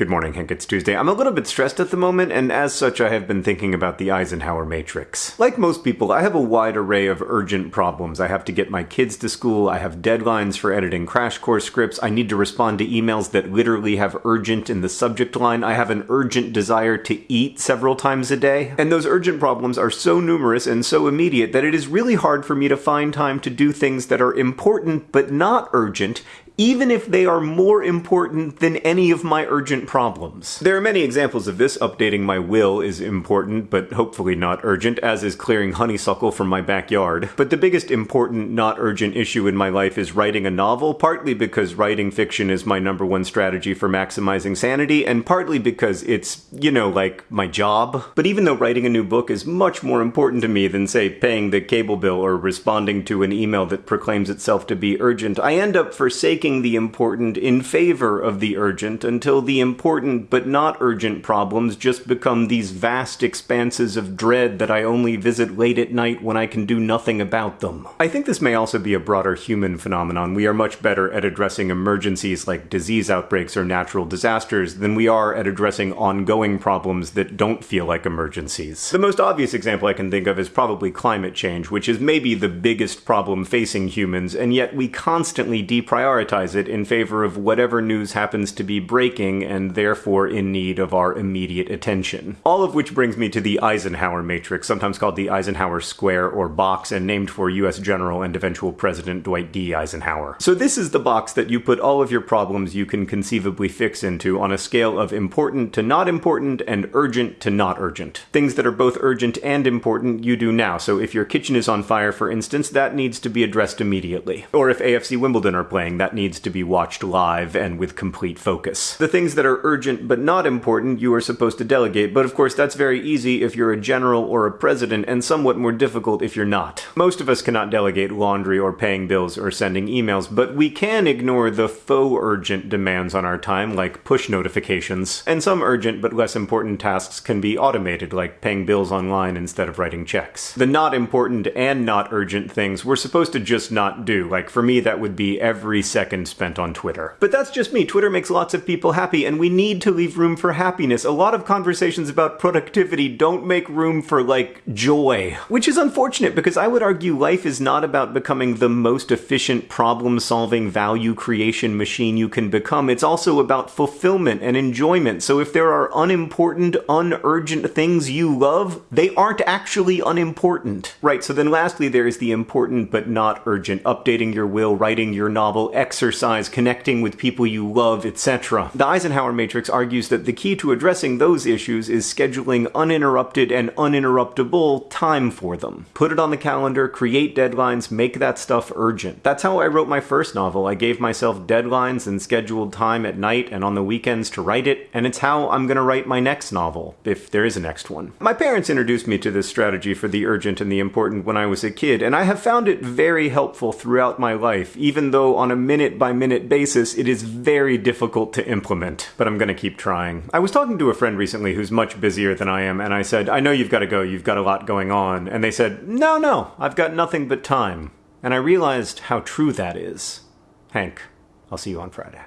Good morning, Hank. It's Tuesday. I'm a little bit stressed at the moment, and as such, I have been thinking about the Eisenhower Matrix. Like most people, I have a wide array of urgent problems. I have to get my kids to school, I have deadlines for editing crash course scripts, I need to respond to emails that literally have urgent in the subject line, I have an urgent desire to eat several times a day. And those urgent problems are so numerous and so immediate that it is really hard for me to find time to do things that are important but not urgent, even if they are more important than any of my urgent problems. There are many examples of this. Updating my will is important, but hopefully not urgent, as is clearing honeysuckle from my backyard. But the biggest important, not urgent issue in my life is writing a novel, partly because writing fiction is my number one strategy for maximizing sanity, and partly because it's, you know, like my job. But even though writing a new book is much more important to me than, say, paying the cable bill or responding to an email that proclaims itself to be urgent, I end up forsaking the important in favor of the urgent until the important but not urgent problems just become these vast expanses of dread that I only visit late at night when I can do nothing about them. I think this may also be a broader human phenomenon. We are much better at addressing emergencies like disease outbreaks or natural disasters than we are at addressing ongoing problems that don't feel like emergencies. The most obvious example I can think of is probably climate change, which is maybe the biggest problem facing humans, and yet we constantly deprioritize prioritize it in favor of whatever news happens to be breaking and therefore in need of our immediate attention. All of which brings me to the Eisenhower matrix, sometimes called the Eisenhower square or box and named for US General and eventual President Dwight D. Eisenhower. So this is the box that you put all of your problems you can conceivably fix into on a scale of important to not important and urgent to not urgent. Things that are both urgent and important you do now, so if your kitchen is on fire for instance, that needs to be addressed immediately. Or if AFC Wimbledon are playing, that needs to be watched live and with complete focus. The things that are urgent but not important you are supposed to delegate, but of course that's very easy if you're a general or a president and somewhat more difficult if you're not. Most of us cannot delegate laundry or paying bills or sending emails, but we can ignore the faux urgent demands on our time like push notifications, and some urgent but less important tasks can be automated like paying bills online instead of writing checks. The not important and not urgent things we're supposed to just not do, like for me that would be every second spent on Twitter. But that's just me. Twitter makes lots of people happy, and we need to leave room for happiness. A lot of conversations about productivity don't make room for, like, joy. Which is unfortunate because I would argue life is not about becoming the most efficient problem solving value creation machine you can become. It's also about fulfillment and enjoyment. So if there are unimportant, unurgent things you love, they aren't actually unimportant. Right, so then lastly, there is the important but not urgent updating your will, writing your novel, exercise exercise, connecting with people you love, etc. The Eisenhower Matrix argues that the key to addressing those issues is scheduling uninterrupted and uninterruptible time for them. Put it on the calendar, create deadlines, make that stuff urgent. That's how I wrote my first novel. I gave myself deadlines and scheduled time at night and on the weekends to write it, and it's how I'm gonna write my next novel, if there is a next one. My parents introduced me to this strategy for the urgent and the important when I was a kid, and I have found it very helpful throughout my life, even though on a minute by minute basis, it is very difficult to implement, but I'm gonna keep trying. I was talking to a friend recently who's much busier than I am, and I said, I know you've gotta go, you've got a lot going on. And they said, No, no, I've got nothing but time. And I realized how true that is. Hank, I'll see you on Friday.